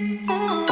Ooh.